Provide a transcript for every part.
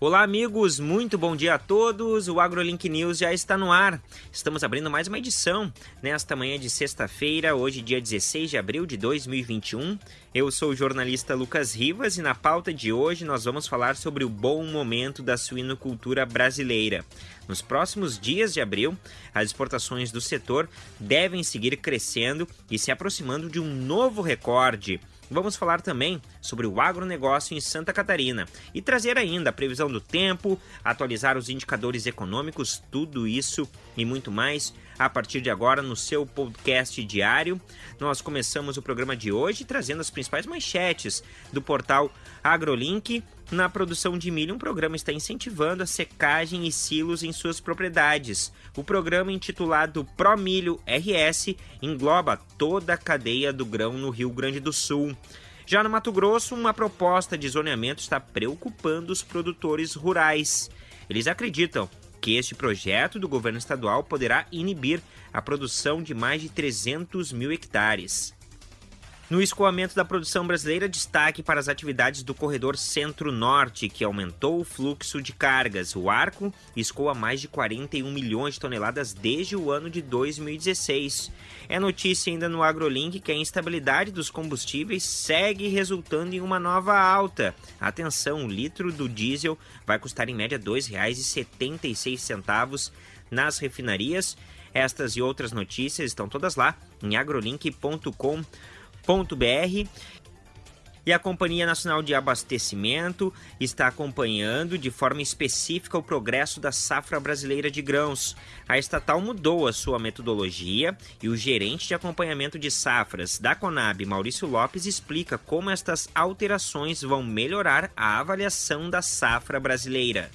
Olá, amigos, muito bom dia a todos. O AgroLink News já está no ar. Estamos abrindo mais uma edição nesta manhã de sexta-feira, hoje, dia 16 de abril de 2021. Eu sou o jornalista Lucas Rivas e na pauta de hoje nós vamos falar sobre o bom momento da suinocultura brasileira. Nos próximos dias de abril, as exportações do setor devem seguir crescendo e se aproximando de um novo recorde. Vamos falar também sobre o agronegócio em Santa Catarina e trazer ainda a previsão do tempo, atualizar os indicadores econômicos, tudo isso e muito mais a partir de agora no seu podcast diário. Nós começamos o programa de hoje trazendo as principais manchetes do portal AgroLink. Na produção de milho, um programa está incentivando a secagem e silos em suas propriedades. O programa intitulado Pro Milho RS engloba toda a cadeia do grão no Rio Grande do Sul. Já no Mato Grosso, uma proposta de zoneamento está preocupando os produtores rurais. Eles acreditam que este projeto do governo estadual poderá inibir a produção de mais de 300 mil hectares. No escoamento da produção brasileira, destaque para as atividades do corredor Centro-Norte, que aumentou o fluxo de cargas. O arco escoa mais de 41 milhões de toneladas desde o ano de 2016. É notícia ainda no AgroLink que a instabilidade dos combustíveis segue resultando em uma nova alta. Atenção, o litro do diesel vai custar em média R$ 2,76 nas refinarias. Estas e outras notícias estão todas lá em agrolink.com.br e a Companhia Nacional de Abastecimento está acompanhando de forma específica o progresso da safra brasileira de grãos. A estatal mudou a sua metodologia e o gerente de acompanhamento de safras da Conab, Maurício Lopes, explica como estas alterações vão melhorar a avaliação da safra brasileira.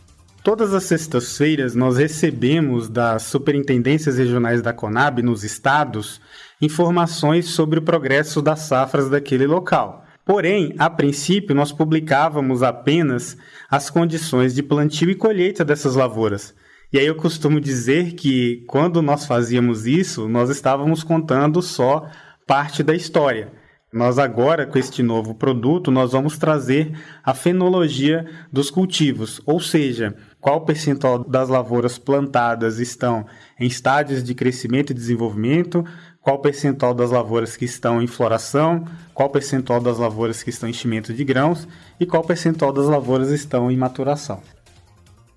Todas as sextas-feiras nós recebemos das superintendências regionais da Conab nos estados informações sobre o progresso das safras daquele local. Porém, a princípio, nós publicávamos apenas as condições de plantio e colheita dessas lavouras. E aí eu costumo dizer que quando nós fazíamos isso, nós estávamos contando só parte da história. Nós agora, com este novo produto, nós vamos trazer a fenologia dos cultivos, ou seja, qual percentual das lavouras plantadas estão em estádios de crescimento e desenvolvimento, qual percentual das lavouras que estão em floração, qual percentual das lavouras que estão em enchimento de grãos e qual percentual das lavouras estão em maturação.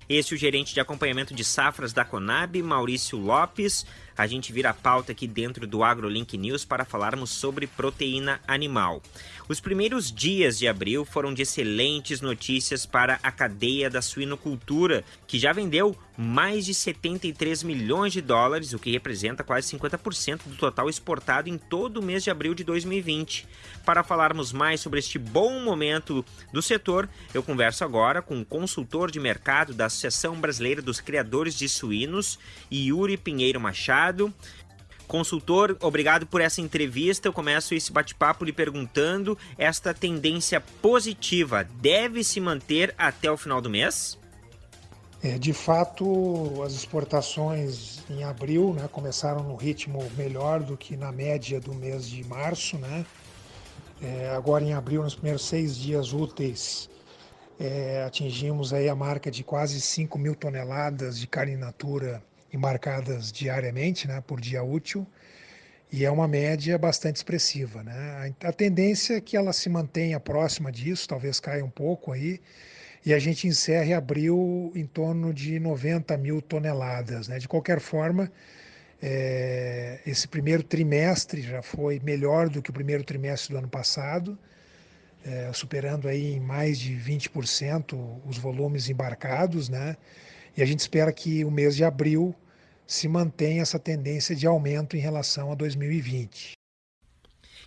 Esse é o gerente de acompanhamento de safras da Conab, Maurício Lopes. A gente vira a pauta aqui dentro do AgroLink News para falarmos sobre proteína animal. Os primeiros dias de abril foram de excelentes notícias para a cadeia da suinocultura, que já vendeu mais de 73 milhões de dólares, o que representa quase 50% do total exportado em todo o mês de abril de 2020. Para falarmos mais sobre este bom momento do setor, eu converso agora com o consultor de mercado da Associação Brasileira dos Criadores de Suínos, Yuri Pinheiro Machado. Consultor, obrigado por essa entrevista. Eu começo esse bate-papo lhe perguntando: esta tendência positiva deve se manter até o final do mês? É, de fato, as exportações em abril né, começaram no ritmo melhor do que na média do mês de março. Né? É, agora, em abril, nos primeiros seis dias úteis, é, atingimos aí a marca de quase 5 mil toneladas de carne in embarcadas diariamente, né, por dia útil, e é uma média bastante expressiva. Né? A tendência é que ela se mantenha próxima disso, talvez caia um pouco aí, e a gente encerre abril em torno de 90 mil toneladas. Né? De qualquer forma, é, esse primeiro trimestre já foi melhor do que o primeiro trimestre do ano passado, é, superando aí em mais de 20% os volumes embarcados, né? E a gente espera que o mês de abril se mantenha essa tendência de aumento em relação a 2020.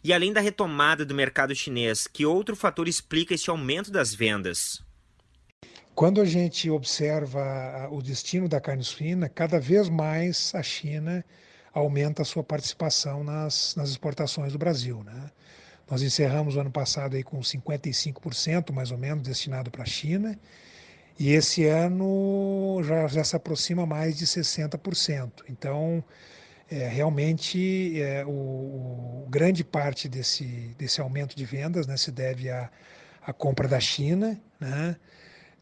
E além da retomada do mercado chinês, que outro fator explica esse aumento das vendas? Quando a gente observa o destino da carne suína, cada vez mais a China aumenta a sua participação nas, nas exportações do Brasil. Né? Nós encerramos o ano passado aí com 55% mais ou menos destinado para a China e esse ano já, já se aproxima mais de 60%. Então, é, realmente, é, o, o, grande parte desse, desse aumento de vendas né, se deve à, à compra da China, né?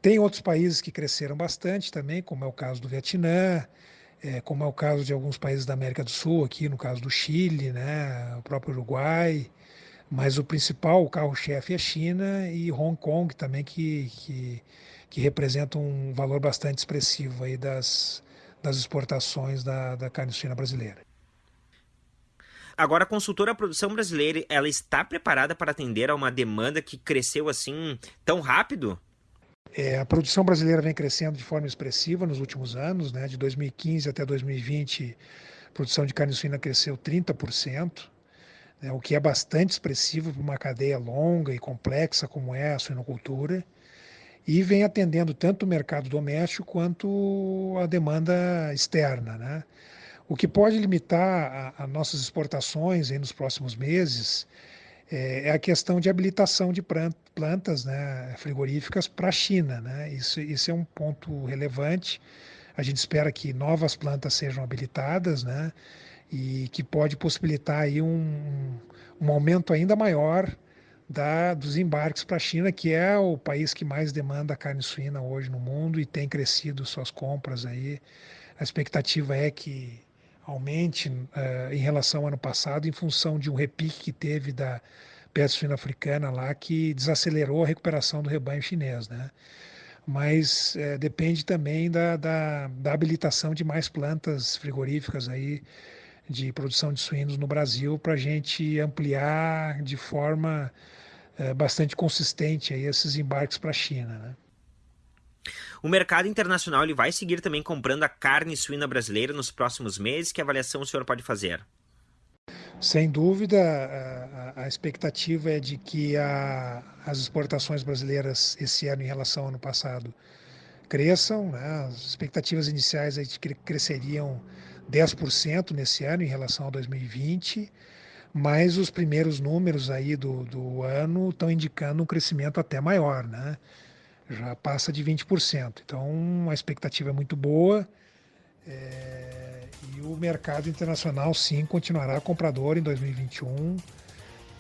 Tem outros países que cresceram bastante também, como é o caso do Vietnã, é, como é o caso de alguns países da América do Sul, aqui no caso do Chile, né, o próprio Uruguai, mas o principal, carro-chefe é a China e Hong Kong também, que, que, que representa um valor bastante expressivo aí das, das exportações da, da carne suína brasileira. Agora, a consultora produção brasileira, ela está preparada para atender a uma demanda que cresceu assim tão rápido? É, a produção brasileira vem crescendo de forma expressiva nos últimos anos, né? de 2015 até 2020, a produção de carne suína cresceu 30%, né? o que é bastante expressivo para uma cadeia longa e complexa como é a suinocultura, e vem atendendo tanto o mercado doméstico quanto a demanda externa. Né? O que pode limitar as nossas exportações nos próximos meses é, é a questão de habilitação de plantas né, frigoríficas para a China. Né? Isso, isso é um ponto relevante. A gente espera que novas plantas sejam habilitadas né, e que pode possibilitar aí um, um aumento ainda maior da, dos embarques para a China, que é o país que mais demanda carne suína hoje no mundo e tem crescido suas compras aí. A expectativa é que aumente uh, em relação ao ano passado, em função de um repique que teve da peste suína africana lá, que desacelerou a recuperação do rebanho chinês, né? Mas uh, depende também da, da, da, habilitação de mais plantas frigoríficas aí de produção de suínos no Brasil para a gente ampliar de forma uh, bastante consistente aí esses embarques para a China, né? O mercado internacional ele vai seguir também comprando a carne suína brasileira nos próximos meses? Que avaliação o senhor pode fazer? Sem dúvida, a, a expectativa é de que a, as exportações brasileiras esse ano em relação ao ano passado cresçam. Né? As expectativas iniciais é de que cresceriam 10% nesse ano em relação a 2020, mas os primeiros números aí do, do ano estão indicando um crescimento até maior. Né? já passa de 20%. Então a expectativa é muito boa é, e o mercado internacional sim continuará comprador em 2021,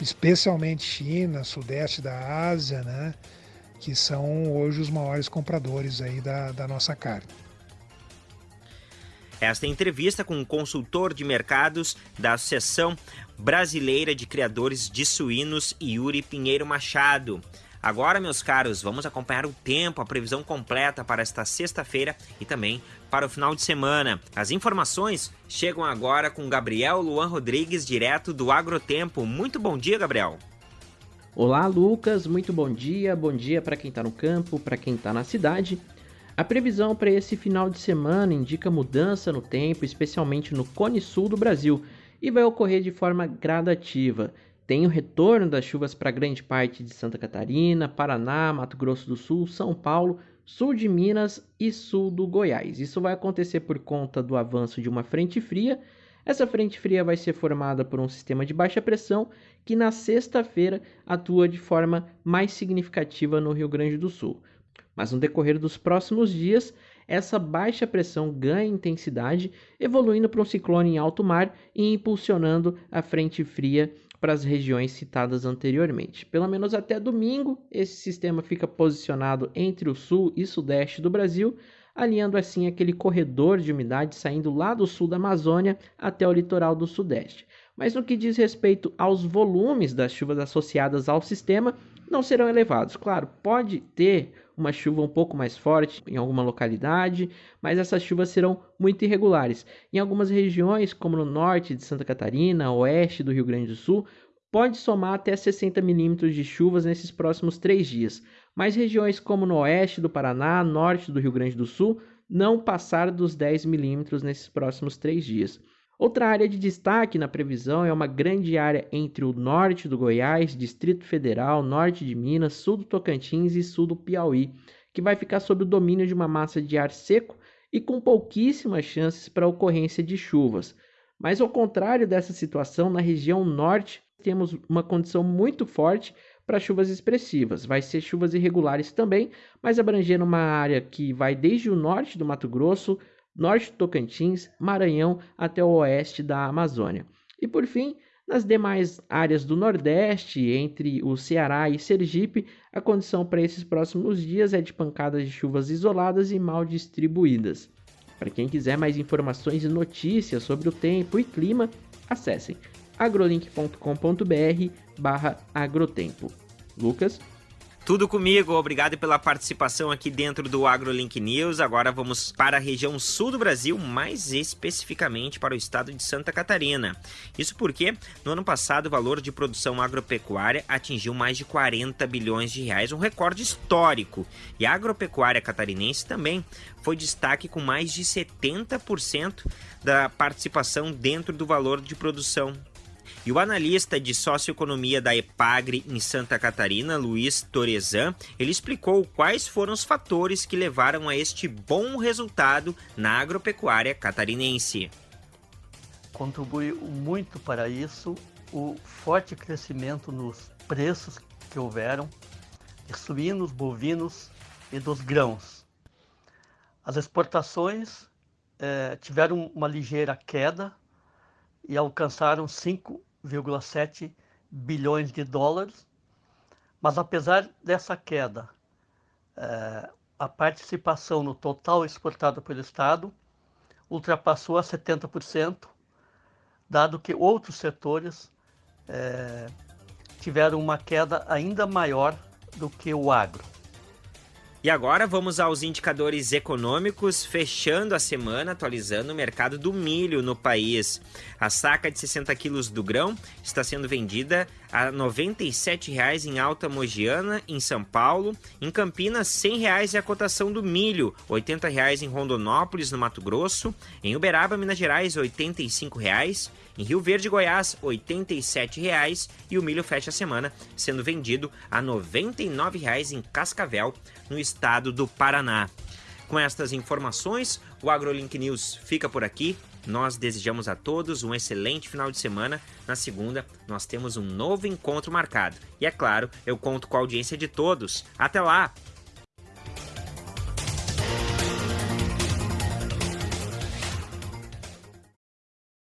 especialmente China, Sudeste da Ásia, né, que são hoje os maiores compradores aí da, da nossa carne. Esta entrevista com o consultor de mercados da Associação Brasileira de Criadores de Suínos, Yuri Pinheiro Machado. Agora, meus caros, vamos acompanhar o tempo, a previsão completa para esta sexta-feira e também para o final de semana. As informações chegam agora com Gabriel Luan Rodrigues, direto do Agrotempo. Muito bom dia, Gabriel. Olá, Lucas. Muito bom dia. Bom dia para quem está no campo, para quem está na cidade. A previsão para esse final de semana indica mudança no tempo, especialmente no Cone Sul do Brasil, e vai ocorrer de forma gradativa. Tem o retorno das chuvas para grande parte de Santa Catarina, Paraná, Mato Grosso do Sul, São Paulo, sul de Minas e sul do Goiás. Isso vai acontecer por conta do avanço de uma frente fria. Essa frente fria vai ser formada por um sistema de baixa pressão que na sexta-feira atua de forma mais significativa no Rio Grande do Sul. Mas no decorrer dos próximos dias, essa baixa pressão ganha intensidade, evoluindo para um ciclone em alto mar e impulsionando a frente fria para as regiões citadas anteriormente. Pelo menos até domingo, esse sistema fica posicionado entre o sul e sudeste do Brasil, alinhando assim aquele corredor de umidade saindo lá do sul da Amazônia até o litoral do sudeste. Mas no que diz respeito aos volumes das chuvas associadas ao sistema, não serão elevados. Claro, pode ter uma chuva um pouco mais forte em alguma localidade, mas essas chuvas serão muito irregulares. Em algumas regiões, como no norte de Santa Catarina, oeste do Rio Grande do Sul, pode somar até 60 milímetros de chuvas nesses próximos três dias. Mas regiões como no oeste do Paraná, norte do Rio Grande do Sul, não passar dos 10 milímetros nesses próximos três dias. Outra área de destaque na previsão é uma grande área entre o norte do Goiás, Distrito Federal, norte de Minas, sul do Tocantins e sul do Piauí, que vai ficar sob o domínio de uma massa de ar seco e com pouquíssimas chances para ocorrência de chuvas. Mas ao contrário dessa situação, na região norte temos uma condição muito forte para chuvas expressivas. Vai ser chuvas irregulares também, mas abrangendo uma área que vai desde o norte do Mato Grosso, norte do Tocantins, Maranhão até o oeste da Amazônia. E por fim, Nas demais áreas do Nordeste, entre o Ceará e Sergipe, a condição para esses próximos dias é de pancadas de chuvas isoladas e mal distribuídas. Para quem quiser mais informações e notícias sobre o tempo e clima, acessem agrolink.com.br/agrotempo. Lucas tudo comigo, obrigado pela participação aqui dentro do AgroLink News. Agora vamos para a região sul do Brasil, mais especificamente para o estado de Santa Catarina. Isso porque no ano passado o valor de produção agropecuária atingiu mais de 40 bilhões de reais, um recorde histórico. E a agropecuária catarinense também foi destaque com mais de 70% da participação dentro do valor de produção e o analista de socioeconomia da EPAGRE em Santa Catarina, Luiz Torezan, ele explicou quais foram os fatores que levaram a este bom resultado na agropecuária catarinense. Contribuiu muito para isso o forte crescimento nos preços que houveram de suínos, bovinos e dos grãos. As exportações eh, tiveram uma ligeira queda e alcançaram 5 1,7 bilhões de dólares, mas apesar dessa queda, é, a participação no total exportado pelo Estado ultrapassou a 70%, dado que outros setores é, tiveram uma queda ainda maior do que o agro. E agora vamos aos indicadores econômicos, fechando a semana atualizando o mercado do milho no país. A saca de 60 quilos do grão está sendo vendida a R$ 97,00 em Alta Mogiana, em São Paulo. Em Campinas, R$ 100,00 é a cotação do milho, R$ 80,00 em Rondonópolis, no Mato Grosso. Em Uberaba, Minas Gerais, R$ 85,00. Em Rio Verde, Goiás, R$ 87,00 e o milho fecha a semana sendo vendido a R$ 99,00 em Cascavel, no estado do Paraná. Com estas informações, o AgroLink News fica por aqui. Nós desejamos a todos um excelente final de semana. Na segunda, nós temos um novo encontro marcado. E é claro, eu conto com a audiência de todos. Até lá!